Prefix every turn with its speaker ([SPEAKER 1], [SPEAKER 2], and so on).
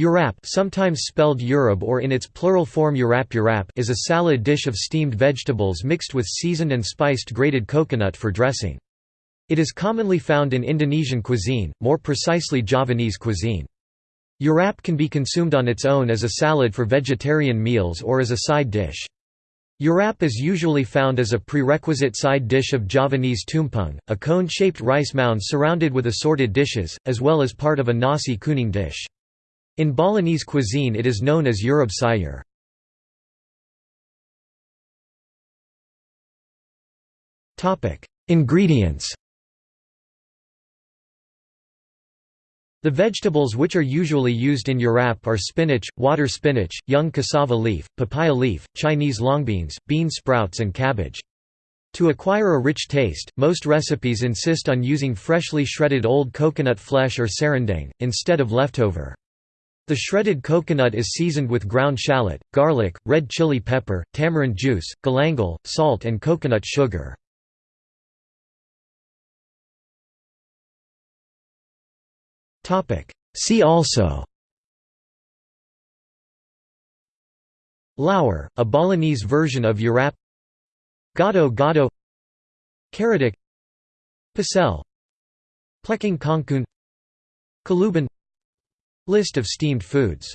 [SPEAKER 1] Urap sometimes spelled Urab or in its plural form Urap Urap is a salad dish of steamed vegetables mixed with seasoned and spiced grated coconut for dressing. It is commonly found in Indonesian cuisine, more precisely Javanese cuisine. Urap can be consumed on its own as a salad for vegetarian meals or as a side dish. Urap is usually found as a prerequisite side dish of Javanese tumpeng, a cone-shaped rice mound surrounded with assorted dishes, as well as part of a nasi kuning dish. In Balinese cuisine it is known as Urab sayur. Ingredients The vegetables which are usually used in urap are spinach, water spinach, young cassava leaf, papaya leaf, Chinese longbeans, bean sprouts and cabbage. To acquire a rich taste, most recipes insist on using freshly shredded old coconut flesh or serundeng, instead of leftover. The shredded coconut is seasoned with ground shallot, garlic, red chili pepper, tamarind juice, galangal, salt and coconut sugar. See also Lawar, a Balinese version of Urap Gado Gado Karedok Pecel Plecing Kangkung Kaluban List of steamed foods